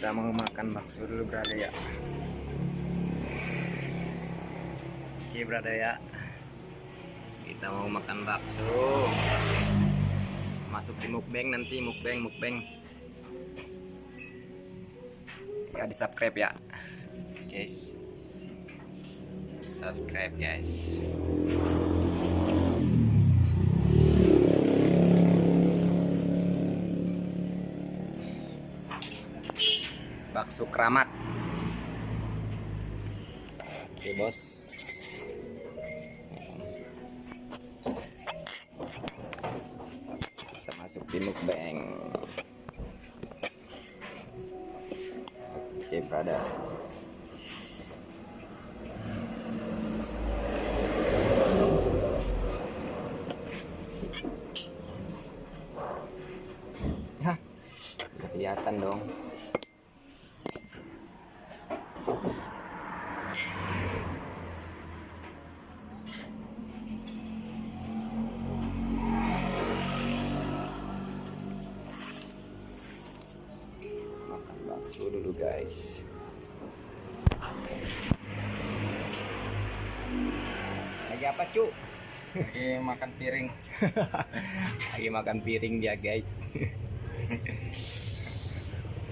kita mau makan bakso dulu berada ya. Oke berada ya. Kita mau makan bakso. Masuk di mukbang nanti mukbang mukbang. Ya di subscribe ya guys. Subscribe guys bakso keramat oke bos. Bisa masuk di mukbang. Oke brother. Hah, kelihatan dong guys lagi apa cu? Lagi makan piring. Lagi makan piring dia guys.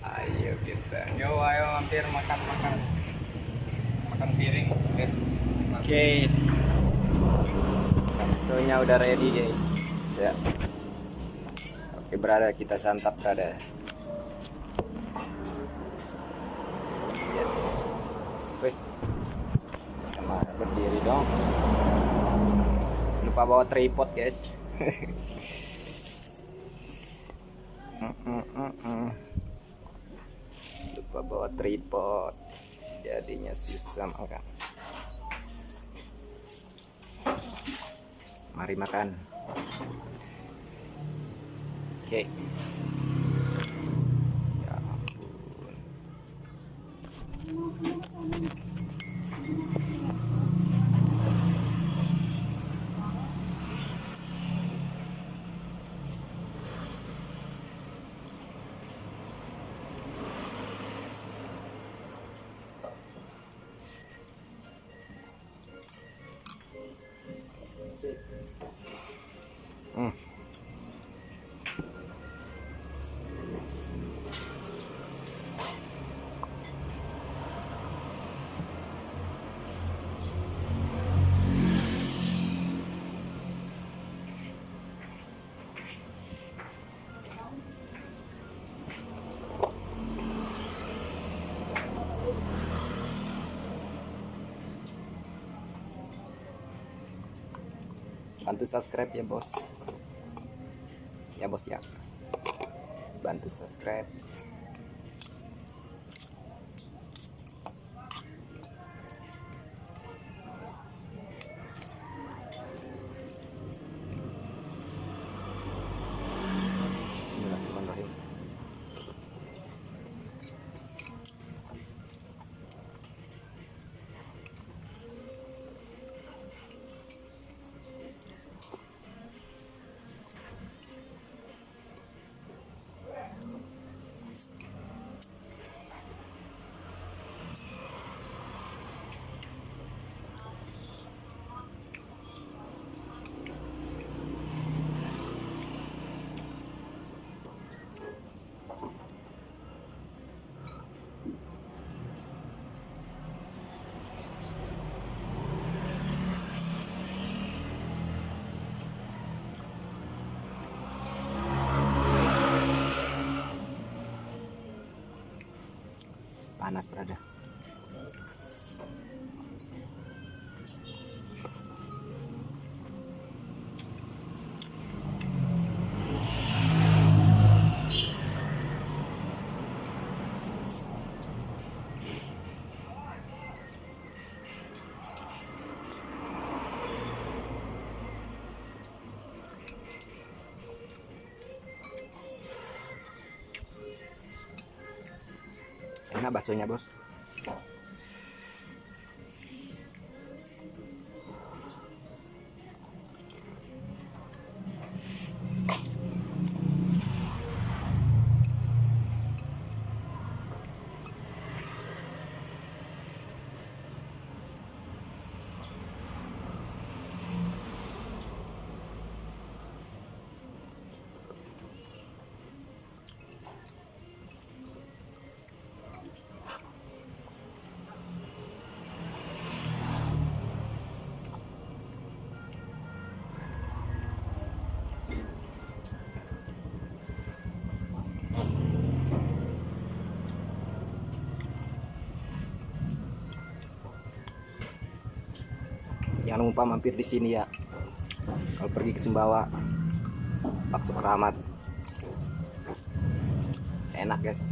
Ayo kita. Yo ayo hampir makan makan. Makan piring guys. Oke. Baksonya udah ready guys. Ya. Oke berada kita santap berada berdiri dong. Lupa bawa tripod guys. Lupa bawa tripod. Jadinya susah makan. Mari makan. Oke. ya Thank you. Bantu subscribe ya bos. Ya bos ya. Bantu subscribe panas berada baksonya bos Jangan lupa mampir di sini ya. Kalau pergi ke Sumbawa, bakso keramat. Enak guys.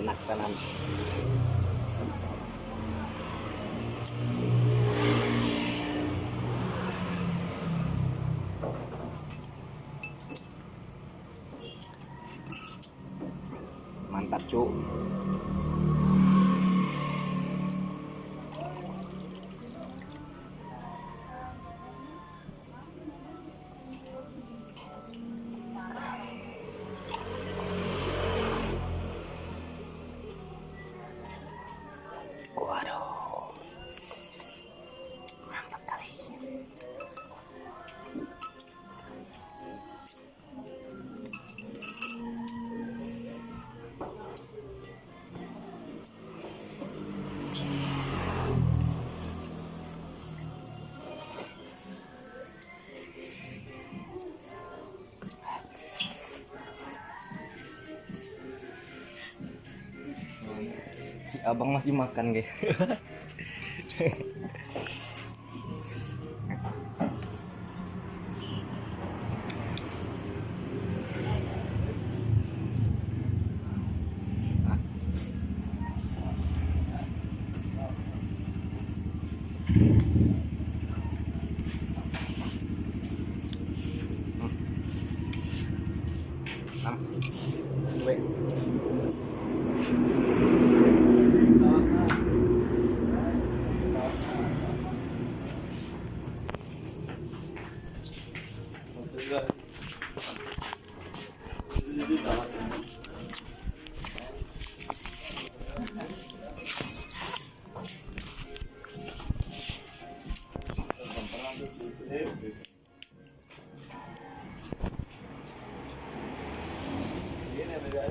Enak tenan. Mantap, Cuk. Abang masih makan, guys.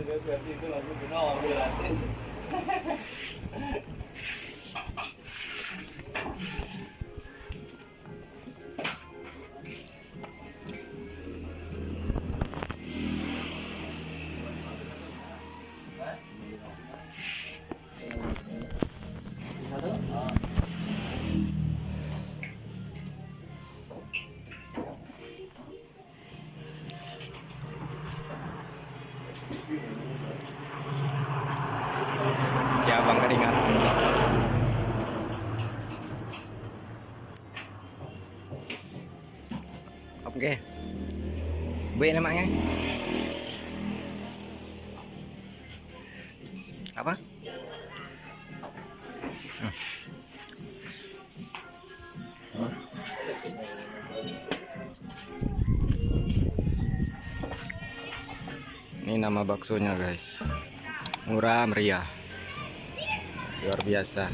Gracias, sí, con la luz, no, mira, Oke. B namanya. Apa? Ini nama baksonya, guys. Murah meriah. Luar biasa.